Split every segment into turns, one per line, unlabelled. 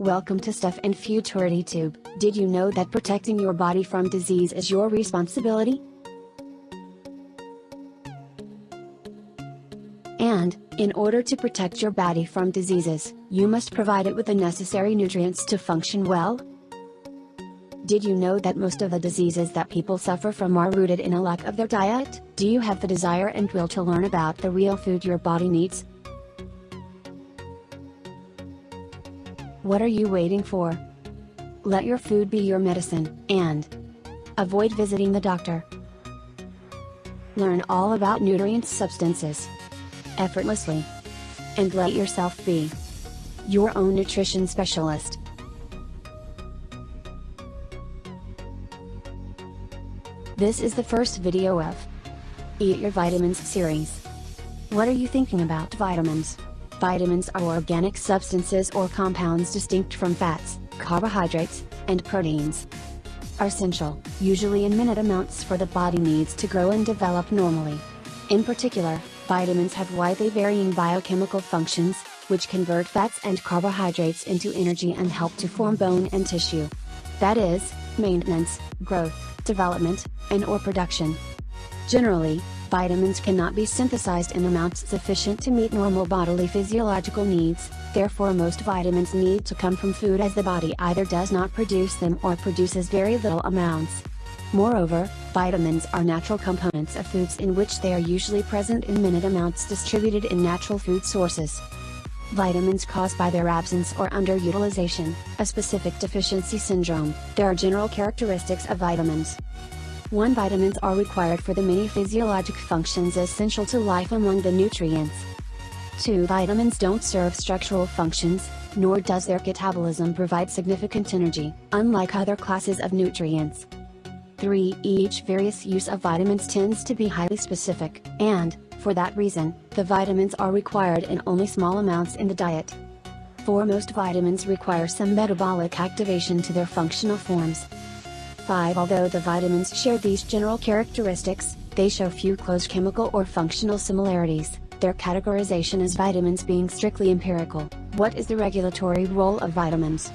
Welcome to Stuff and Futurity Tube. Did you know that protecting your body from disease is your responsibility? And, in order to protect your body from diseases, you must provide it with the necessary nutrients to function well? Did you know that most of the diseases that people suffer from are rooted in a lack of their diet? Do you have the desire and will to learn about the real food your body needs? What are you waiting for? Let your food be your medicine, and avoid visiting the doctor. Learn all about nutrient substances effortlessly. And let yourself be your own nutrition specialist. This is the first video of Eat Your Vitamins series. What are you thinking about vitamins? Vitamins are organic substances or compounds distinct from fats, carbohydrates, and proteins. Are essential, usually in minute amounts for the body needs to grow and develop normally. In particular, vitamins have widely varying biochemical functions, which convert fats and carbohydrates into energy and help to form bone and tissue. That is, maintenance, growth, development, and or production. Generally, vitamins cannot be synthesized in amounts sufficient to meet normal bodily physiological needs, therefore most vitamins need to come from food as the body either does not produce them or produces very little amounts. Moreover, vitamins are natural components of foods in which they are usually present in minute amounts distributed in natural food sources. Vitamins caused by their absence or underutilization, a specific deficiency syndrome, there are general characteristics of vitamins. 1 Vitamins are required for the many physiologic functions essential to life among the nutrients. 2 Vitamins don't serve structural functions, nor does their catabolism provide significant energy, unlike other classes of nutrients. 3 Each various use of vitamins tends to be highly specific, and, for that reason, the vitamins are required in only small amounts in the diet. 4 Most vitamins require some metabolic activation to their functional forms, 5 Although the vitamins share these general characteristics, they show few close chemical or functional similarities, their categorization as vitamins being strictly empirical. What is the regulatory role of vitamins?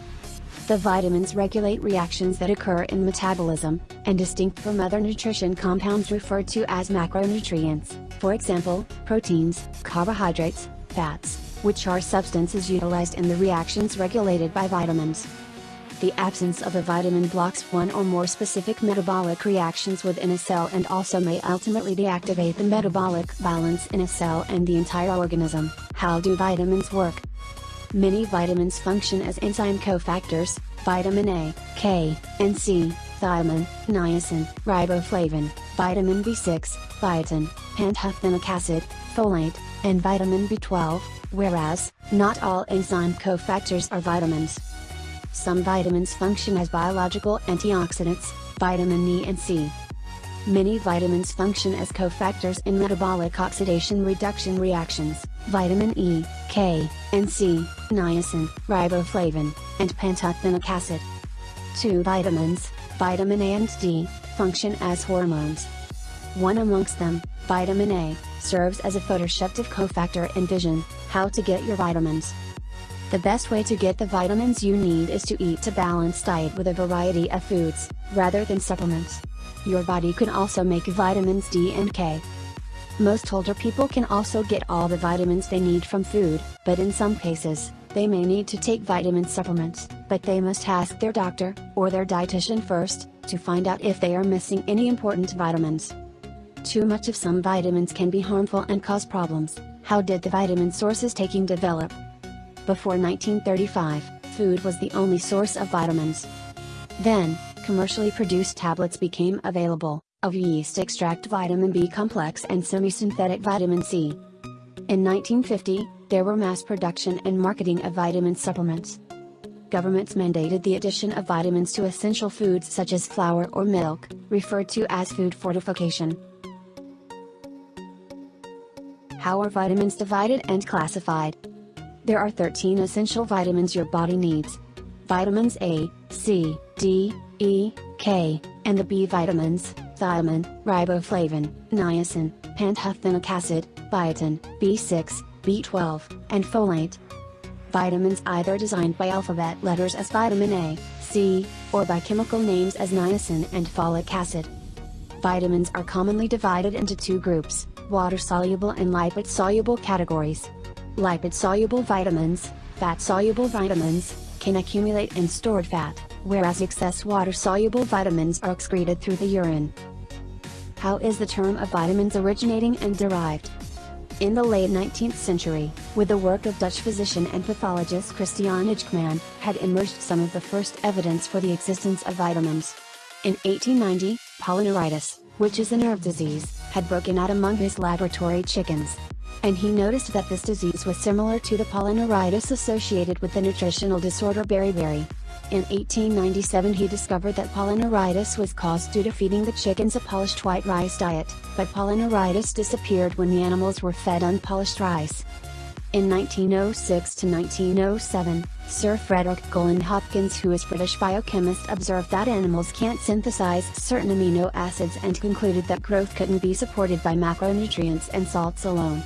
The vitamins regulate reactions that occur in metabolism, and distinct from other nutrition compounds referred to as macronutrients, for example, proteins, carbohydrates, fats, which are substances utilized in the reactions regulated by vitamins. The absence of a vitamin blocks one or more specific metabolic reactions within a cell and also may ultimately deactivate the metabolic balance in a cell and the entire organism. How do vitamins work? Many vitamins function as enzyme cofactors, vitamin A, K, and C, thiamine, niacin, riboflavin, vitamin B6, biotin, pantothenic acid, folate, and vitamin B12, whereas, not all enzyme cofactors are vitamins. Some vitamins function as biological antioxidants, vitamin E and C. Many vitamins function as cofactors in metabolic oxidation reduction reactions, vitamin E, K, and C, niacin, riboflavin, and pantothenic acid. Two vitamins, vitamin A and D, function as hormones. One amongst them, vitamin A, serves as a photoreceptive cofactor in vision. How to get your vitamins. The best way to get the vitamins you need is to eat a balanced diet with a variety of foods, rather than supplements. Your body can also make vitamins D and K. Most older people can also get all the vitamins they need from food, but in some cases, they may need to take vitamin supplements, but they must ask their doctor, or their dietitian first, to find out if they are missing any important vitamins. Too much of some vitamins can be harmful and cause problems. How did the vitamin sources taking develop? Before 1935, food was the only source of vitamins. Then, commercially produced tablets became available, of yeast extract vitamin B complex and semi-synthetic vitamin C. In 1950, there were mass production and marketing of vitamin supplements. Governments mandated the addition of vitamins to essential foods such as flour or milk, referred to as food fortification. How are vitamins divided and classified? There are 13 essential vitamins your body needs. Vitamins A, C, D, E, K, and the B vitamins, thiamine, riboflavin, niacin, pantothenic acid, biotin, B6, B12, and folate. Vitamins either designed by alphabet letters as vitamin A, C, or by chemical names as niacin and folic acid. Vitamins are commonly divided into two groups, water-soluble and lipid-soluble categories. Lipid-soluble vitamins, fat-soluble vitamins, can accumulate in stored fat, whereas excess water-soluble vitamins are excreted through the urine. How is the term of vitamins originating and derived? In the late 19th century, with the work of Dutch physician and pathologist Christian Eijkman, had emerged some of the first evidence for the existence of vitamins. In 1890, polyneuritis, which is a nerve disease, had broken out among his laboratory chickens. And he noticed that this disease was similar to the polyneuritis associated with the nutritional disorder beriberi. In 1897 he discovered that polyneuritis was caused due to feeding the chickens a polished white rice diet, but polyneuritis disappeared when the animals were fed unpolished rice. In 1906 to 1907, Sir Frederick Gowland Hopkins who is British biochemist observed that animals can't synthesize certain amino acids and concluded that growth couldn't be supported by macronutrients and salts alone.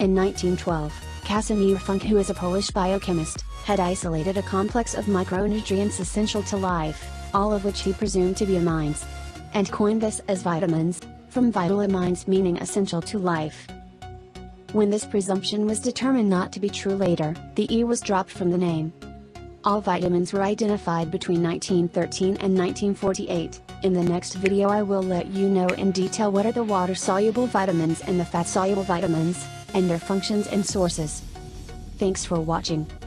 In 1912, Casimir Funk who is a Polish biochemist, had isolated a complex of micronutrients essential to life, all of which he presumed to be amines. And coined this as vitamins, from vital amines meaning essential to life. When this presumption was determined not to be true later, the E was dropped from the name. All vitamins were identified between 1913 and 1948. In the next video I will let you know in detail what are the water-soluble vitamins and the fat-soluble vitamins, and their functions and sources. Thanks for watching.